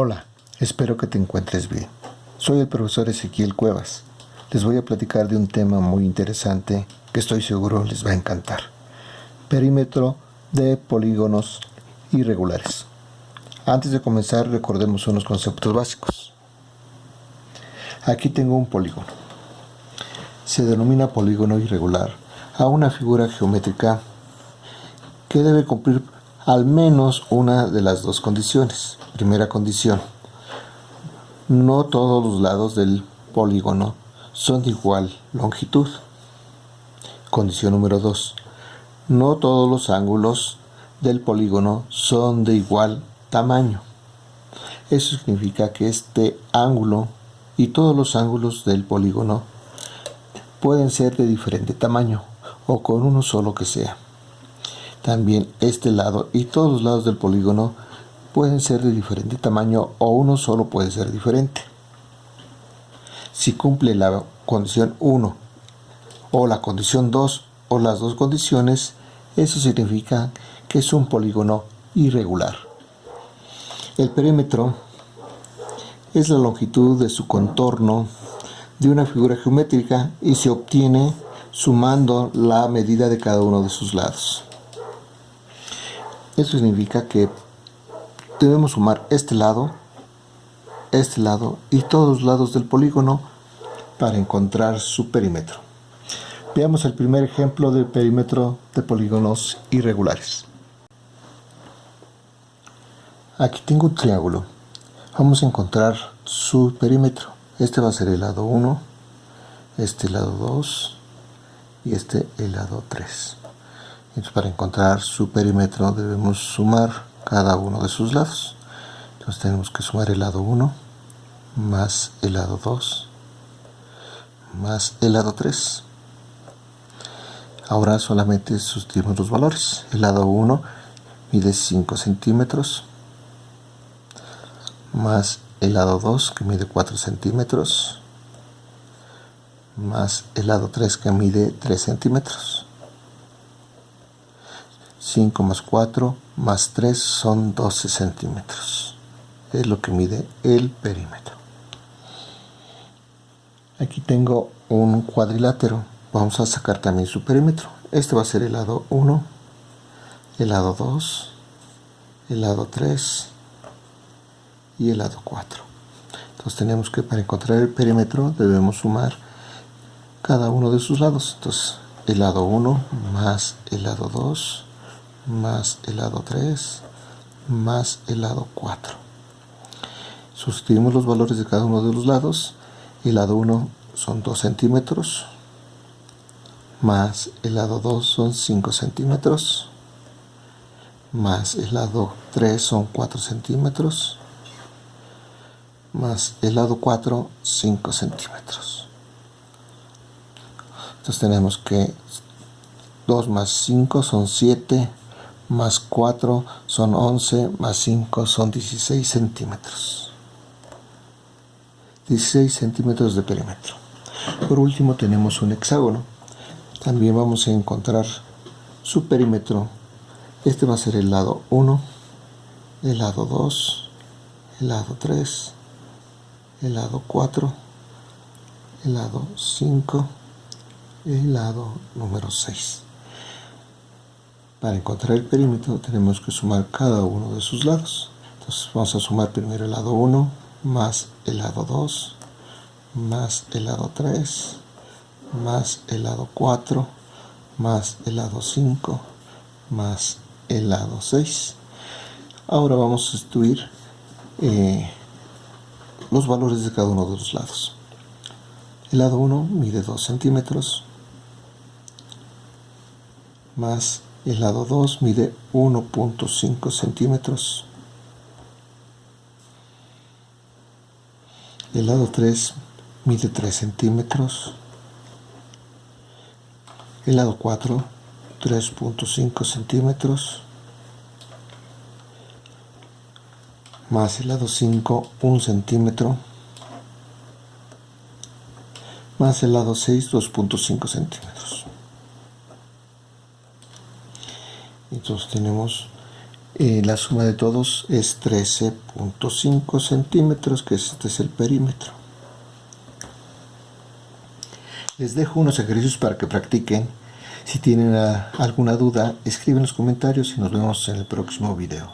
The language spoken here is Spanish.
Hola, espero que te encuentres bien. Soy el profesor Ezequiel Cuevas. Les voy a platicar de un tema muy interesante que estoy seguro les va a encantar. Perímetro de polígonos irregulares. Antes de comenzar recordemos unos conceptos básicos. Aquí tengo un polígono. Se denomina polígono irregular a una figura geométrica que debe cumplir al menos una de las dos condiciones. Primera condición, no todos los lados del polígono son de igual longitud. Condición número 2, no todos los ángulos del polígono son de igual tamaño. Eso significa que este ángulo y todos los ángulos del polígono pueden ser de diferente tamaño o con uno solo que sea. También este lado y todos los lados del polígono pueden ser de diferente tamaño o uno solo puede ser diferente. Si cumple la condición 1 o la condición 2 o las dos condiciones, eso significa que es un polígono irregular. El perímetro es la longitud de su contorno de una figura geométrica y se obtiene sumando la medida de cada uno de sus lados. Eso significa que debemos sumar este lado, este lado y todos los lados del polígono para encontrar su perímetro. Veamos el primer ejemplo de perímetro de polígonos irregulares. Aquí tengo un triángulo. Vamos a encontrar su perímetro. Este va a ser el lado 1, este lado 2 y este el lado 3 para encontrar su perímetro debemos sumar cada uno de sus lados. Entonces tenemos que sumar el lado 1 más el lado 2 más el lado 3. Ahora solamente sustituimos los valores. El lado 1 mide 5 centímetros más el lado 2 que mide 4 centímetros más el lado 3 que mide 3 centímetros 5 más 4 más 3 son 12 centímetros. Es lo que mide el perímetro. Aquí tengo un cuadrilátero. Vamos a sacar también su perímetro. Este va a ser el lado 1, el lado 2, el lado 3 y el lado 4. Entonces tenemos que para encontrar el perímetro debemos sumar cada uno de sus lados. Entonces el lado 1 más el lado 2 más el lado 3 más el lado 4 sustituimos los valores de cada uno de los lados el lado 1 son 2 centímetros más el lado 2 son 5 centímetros más el lado 3 son 4 centímetros más el lado 4 5 centímetros. Entonces tenemos que 2 más 5 son 7 más 4 son 11, más 5 son 16 centímetros. 16 centímetros de perímetro. Por último tenemos un hexágono. También vamos a encontrar su perímetro. Este va a ser el lado 1, el lado 2, el lado 3, el lado 4, el lado 5, el lado número 6. Para encontrar el perímetro tenemos que sumar cada uno de sus lados. Entonces vamos a sumar primero el lado 1 más el lado 2 más el lado 3 más el lado 4 más el lado 5 más el lado 6. Ahora vamos a sustituir eh, los valores de cada uno de los lados. El lado 1 mide 2 centímetros más el lado 2 mide 1.5 centímetros. El lado 3 mide 3 centímetros. El lado 4 3.5 centímetros. Más el lado 5 1 centímetro. Más el lado 6 2.5 centímetros. Entonces tenemos Eh, la suma de todos es 13.5 centímetros, que este es el perímetro. Les dejo unos ejercicios para que practiquen. Si tienen ah, alguna duda, escriben en los comentarios y nos vemos en el próximo video.